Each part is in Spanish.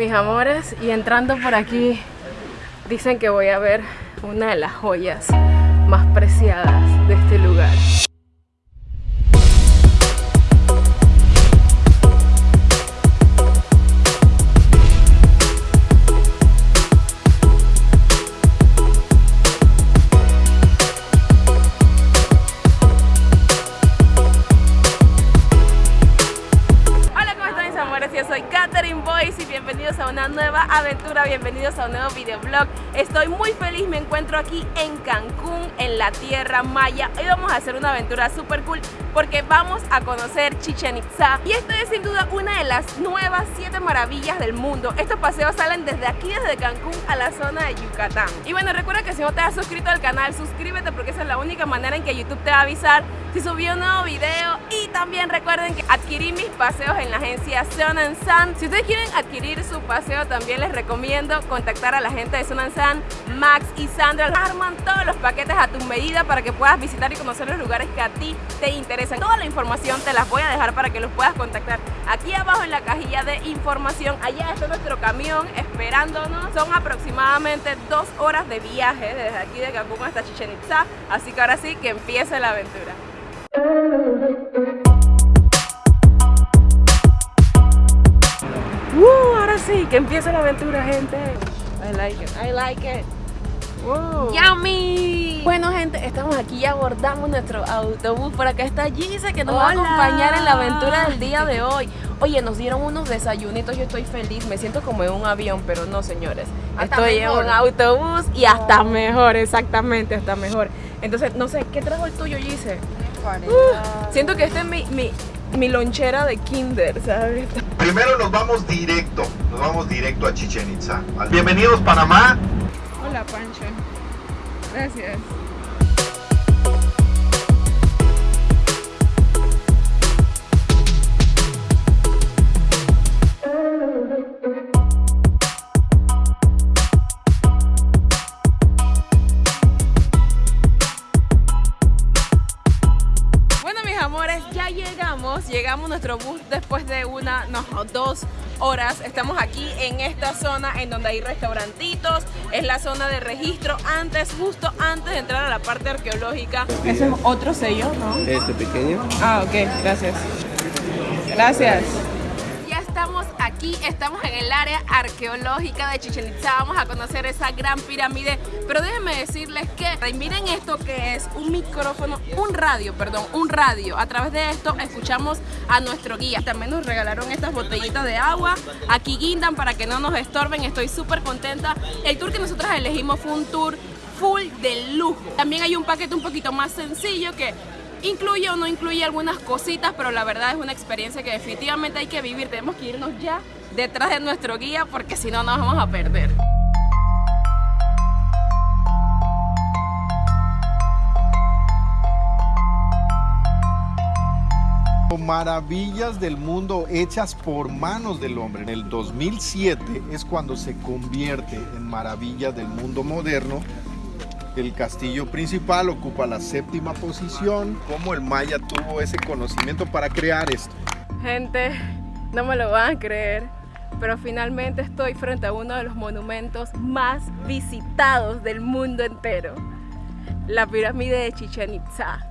mis amores, y entrando por aquí dicen que voy a ver una de las joyas más preciadas de este lugar. Yo soy Katherine Y bienvenidos a una nueva aventura, bienvenidos a un nuevo videoblog. Estoy muy feliz, me encuentro aquí en Cancún, en la Tierra Maya. Hoy vamos a hacer una aventura súper cool porque vamos a conocer Chichen Itza. Y esta es sin duda una de las nuevas siete maravillas del mundo. Estos paseos salen desde aquí, desde Cancún a la zona de Yucatán. Y bueno, recuerda que si no te has suscrito al canal, suscríbete porque esa es la única manera en que YouTube te va a avisar si subí un nuevo video. Y también recuerden que adquirí mis paseos en la agencia Sun and Sun. Si ustedes quieren adquirir su paseo, también les recomiendo contactar a la gente de Sun and Sun. Max y Sandra arman todos los paquetes a tu medida para que puedas visitar y conocer los lugares que a ti te interesan. Toda la información te las voy a dejar para que los puedas contactar aquí abajo en la cajilla de información. Allá está nuestro camión esperándonos. Son aproximadamente dos horas de viaje desde aquí de Cancún hasta Chichen Itza. Así que ahora sí que empiece la aventura. Que empiece la aventura, gente. I like it, I like it. Wow. ¡Yummy! Bueno, gente, estamos aquí y abordamos nuestro autobús. Por acá está Gise que nos va a acompañar en la aventura del día de hoy. Oye, nos dieron unos desayunitos, yo estoy feliz, me siento como en un avión, pero no, señores. Hasta estoy mejor. en un autobús y hasta mejor, exactamente, hasta mejor. Entonces, no sé, ¿qué trajo el tuyo, Gise? Uh, siento que esta es mi, mi, mi lonchera de kinder, ¿sabes? Primero nos vamos directo, nos vamos directo a Chichen Itza. Bienvenidos Panamá. Hola Pancho. Gracias. Estamos aquí en esta zona en donde hay restaurantitos. Es la zona de registro antes, justo antes de entrar a la parte arqueológica. Ese es otro sello, ¿no? Este pequeño. Ah, ok, gracias. Gracias. Aquí, estamos en el área arqueológica de Chichen Itza. Vamos a conocer esa gran pirámide. Pero déjenme decirles que miren esto que es un micrófono, un radio, perdón, un radio. A través de esto escuchamos a nuestro guía. También nos regalaron estas botellitas de agua. Aquí guindan para que no nos estorben. Estoy súper contenta. El tour que nosotros elegimos fue un tour full de lujo. También hay un paquete un poquito más sencillo que incluye o no incluye algunas cositas, pero la verdad es una experiencia que definitivamente hay que vivir. Tenemos que irnos ya detrás de nuestro guía porque si no nos vamos a perder. Maravillas del mundo hechas por manos del hombre. En el 2007 es cuando se convierte en Maravillas del mundo moderno. El castillo principal ocupa la séptima posición. Cómo el maya tuvo ese conocimiento para crear esto. Gente, no me lo van a creer, pero finalmente estoy frente a uno de los monumentos más visitados del mundo entero. La pirámide de Chichen Itza.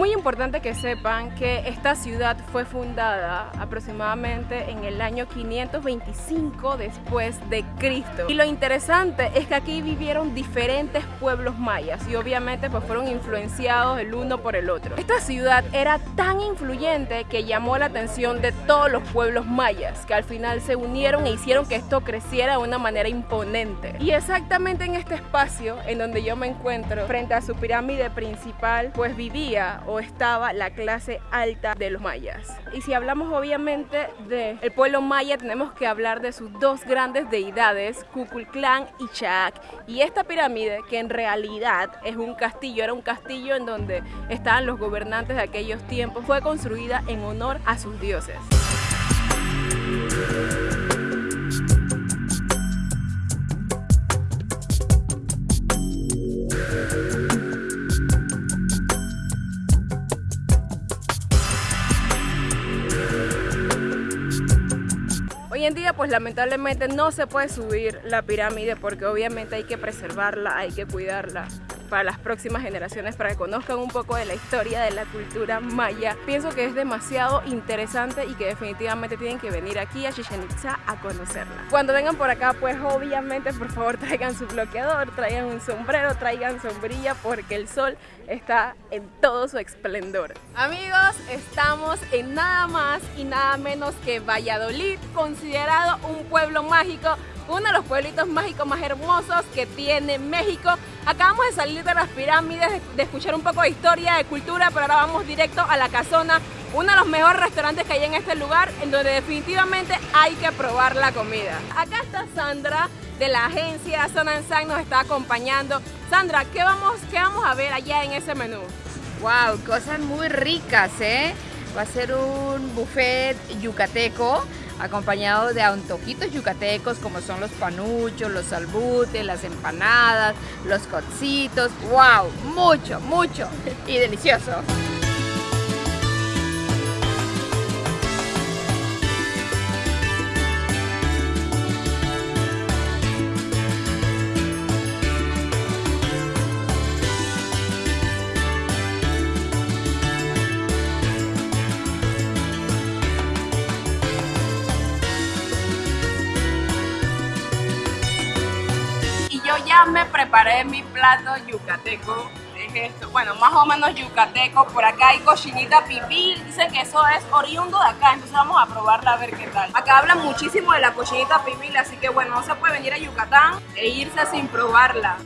Muy importante que sepan que esta ciudad fue fundada aproximadamente en el año 525 después de Cristo. Y lo interesante es que aquí vivieron diferentes pueblos mayas y obviamente pues fueron influenciados el uno por el otro. Esta ciudad era tan influyente que llamó la atención de todos los pueblos mayas que al final se unieron e hicieron que esto creciera de una manera imponente. Y exactamente en este espacio en donde yo me encuentro frente a su pirámide principal pues vivía o estaba la clase alta de los mayas. Y si hablamos obviamente del pueblo maya, tenemos que hablar de sus dos grandes deidades, Kukulcán y Chaak. Y esta pirámide, que en realidad es un castillo, era un castillo en donde estaban los gobernantes de aquellos tiempos, fue construida en honor a sus dioses. Pues lamentablemente no se puede subir la pirámide porque obviamente hay que preservarla, hay que cuidarla para las próximas generaciones para que conozcan un poco de la historia de la cultura maya. Pienso que es demasiado interesante y que definitivamente tienen que venir aquí a Chichen Itza a conocerla. Cuando vengan por acá pues obviamente por favor traigan su bloqueador, traigan un sombrero, traigan sombrilla porque el sol está en todo su esplendor. Amigos, estamos en nada más y nada menos que Valladolid, considerado un pueblo mágico uno de los pueblitos mágicos más hermosos que tiene México. Acabamos de salir de las pirámides, de escuchar un poco de historia, de cultura, pero ahora vamos directo a la casona, uno de los mejores restaurantes que hay en este lugar, en donde definitivamente hay que probar la comida. Acá está Sandra de la agencia Zona Sang nos está acompañando. Sandra, ¿qué vamos, ¿qué vamos a ver allá en ese menú? Wow, cosas muy ricas, ¿eh? Va a ser un buffet yucateco acompañado de antojitos yucatecos como son los panuchos, los salbutes, las empanadas, los cocitos. ¡Wow! Mucho, mucho y delicioso. Ya me preparé mi plato yucateco. Es esto, bueno, más o menos yucateco. Por acá hay cochinita pibil. Dicen que eso es oriundo de acá, entonces vamos a probarla a ver qué tal. Acá hablan muchísimo de la cochinita pibil, así que bueno, no se puede venir a Yucatán e irse sin probarla.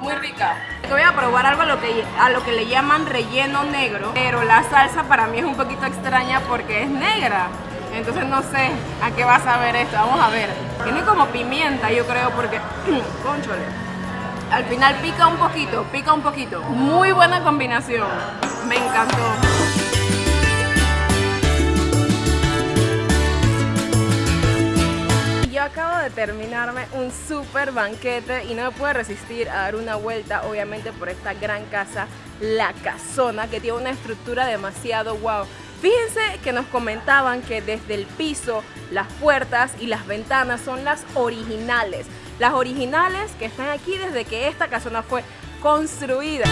Muy rica. Voy a probar algo a lo que le llaman relleno negro, pero la salsa para mí es un poquito extraña porque es negra. Entonces no sé a qué vas a ver esto, vamos a ver. Tiene como pimienta yo creo porque, conchole, al final pica un poquito, pica un poquito. Muy buena combinación, me encantó. Yo acabo de terminarme un super banquete y no me puedo resistir a dar una vuelta obviamente por esta gran casa, La Casona, que tiene una estructura demasiado wow. Fíjense que nos comentaban que desde el piso, las puertas y las ventanas son las originales. Las originales que están aquí desde que esta casona fue construida.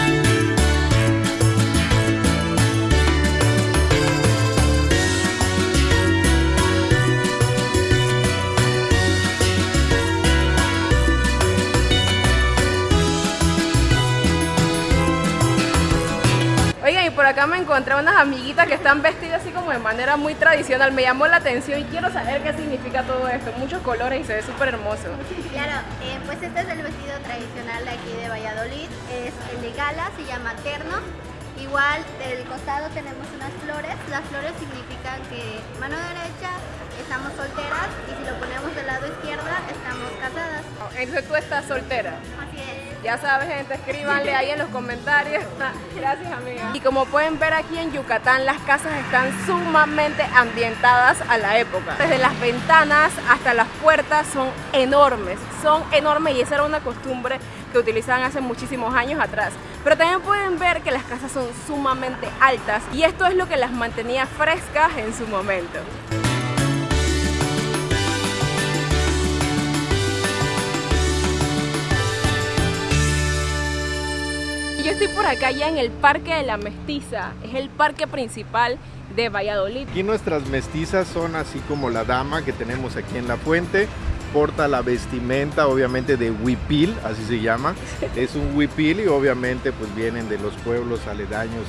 Por acá me encontré unas amiguitas que están vestidas así como de manera muy tradicional. Me llamó la atención y quiero saber qué significa todo esto. Muchos colores y se ve súper hermoso. Claro, eh, pues este es el vestido tradicional de aquí de Valladolid. Es el de gala, se llama terno. Igual del costado tenemos unas flores. Las flores significan que mano derecha estamos solteras y si lo ponemos del lado izquierda estamos casadas. Entonces tú estás soltera. Ya sabes, gente, escríbanle ahí en los comentarios. Gracias, amiga. Y como pueden ver aquí en Yucatán, las casas están sumamente ambientadas a la época. Desde las ventanas hasta las puertas son enormes, son enormes y esa era una costumbre que utilizaban hace muchísimos años atrás. Pero también pueden ver que las casas son sumamente altas y esto es lo que las mantenía frescas en su momento. Yo estoy por acá ya en el Parque de la Mestiza, es el parque principal de Valladolid. Aquí nuestras mestizas son así como la dama que tenemos aquí en la fuente, porta la vestimenta obviamente de huipil, así se llama, es un huipil y obviamente pues vienen de los pueblos aledaños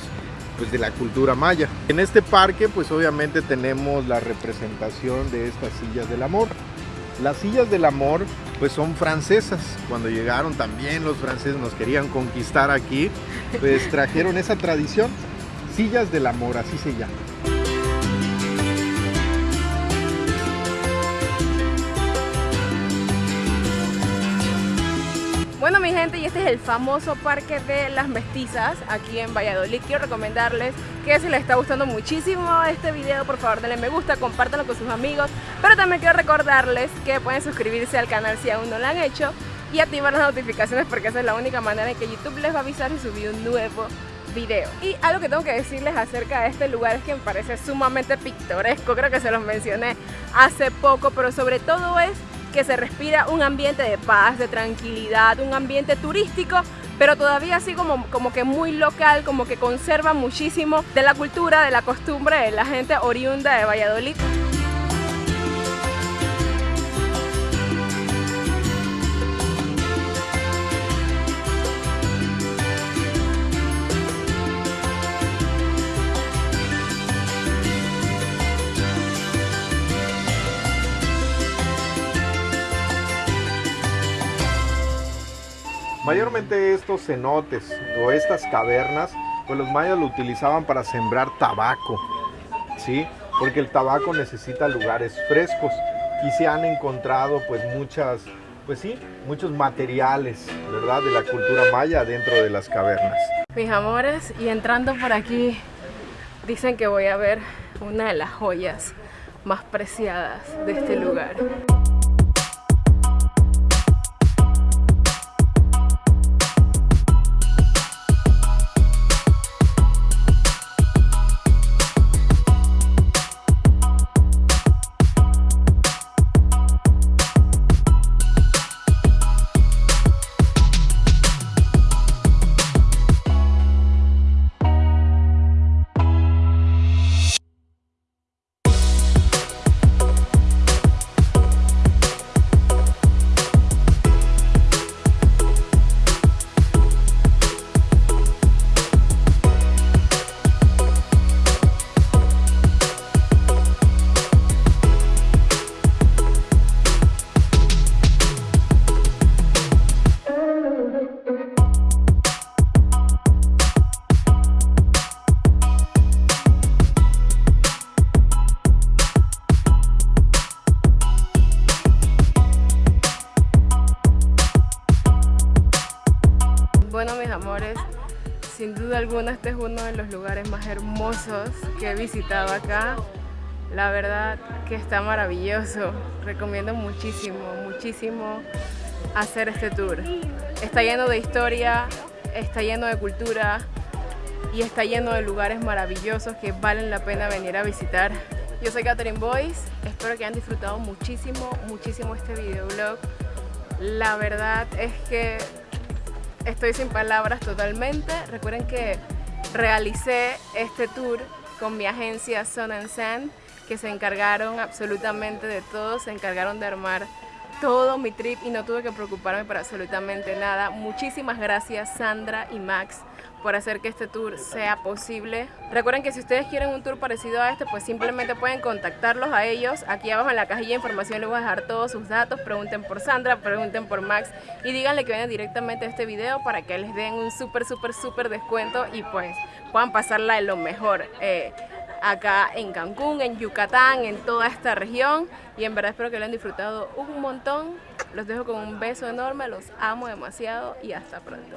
pues de la cultura maya. En este parque pues obviamente tenemos la representación de estas sillas del amor. Las sillas del amor pues son francesas. Cuando llegaron también los franceses nos querían conquistar aquí, pues trajeron esa tradición. Sillas del amor, así se llama. Bueno mi gente y este es el famoso Parque de las Mestizas aquí en Valladolid. Quiero recomendarles que si les está gustando muchísimo este video, por favor denle me gusta, compártanlo con sus amigos. Pero también quiero recordarles que pueden suscribirse al canal si aún no lo han hecho y activar las notificaciones porque esa es la única manera en que YouTube les va a avisar si subí un nuevo video. Y algo que tengo que decirles acerca de este lugar es que me parece sumamente pintoresco, creo que se los mencioné hace poco, pero sobre todo es que se respira un ambiente de paz, de tranquilidad, un ambiente turístico, pero todavía así como, como que muy local, como que conserva muchísimo de la cultura, de la costumbre de la gente oriunda de Valladolid. Mayormente estos cenotes o estas cavernas, pues los mayas lo utilizaban para sembrar tabaco, ¿sí? Porque el tabaco necesita lugares frescos y se han encontrado pues muchas, pues sí, muchos materiales, ¿verdad? De la cultura maya dentro de las cavernas. Mis amores, y entrando por aquí, dicen que voy a ver una de las joyas más preciadas de este lugar. Bueno, mis amores, sin duda alguna este es uno de los lugares más hermosos que he visitado acá. La verdad que está maravilloso. Recomiendo muchísimo, muchísimo hacer este tour. Está lleno de historia, está lleno de cultura y está lleno de lugares maravillosos que valen la pena venir a visitar. Yo soy Catherine Boyce, espero que hayan disfrutado muchísimo, muchísimo este videoblog. La verdad es que estoy sin palabras totalmente. Recuerden que realicé este tour con mi agencia Sun and Sand, que se encargaron absolutamente de todo, se encargaron de armar todo mi trip y no tuve que preocuparme por absolutamente nada. Muchísimas gracias Sandra y Max por hacer que este tour sea posible. Recuerden que si ustedes quieren un tour parecido a este, pues simplemente pueden contactarlos a ellos. Aquí abajo en la cajilla de información les voy a dejar todos sus datos. Pregunten por Sandra, pregunten por Max y díganle que vienen directamente a este video para que les den un súper, súper, súper descuento y pues puedan pasarla de lo mejor. Eh, acá en Cancún, en Yucatán, en toda esta región y en verdad espero que lo hayan disfrutado un montón. Los dejo con un beso enorme, los amo demasiado y hasta pronto.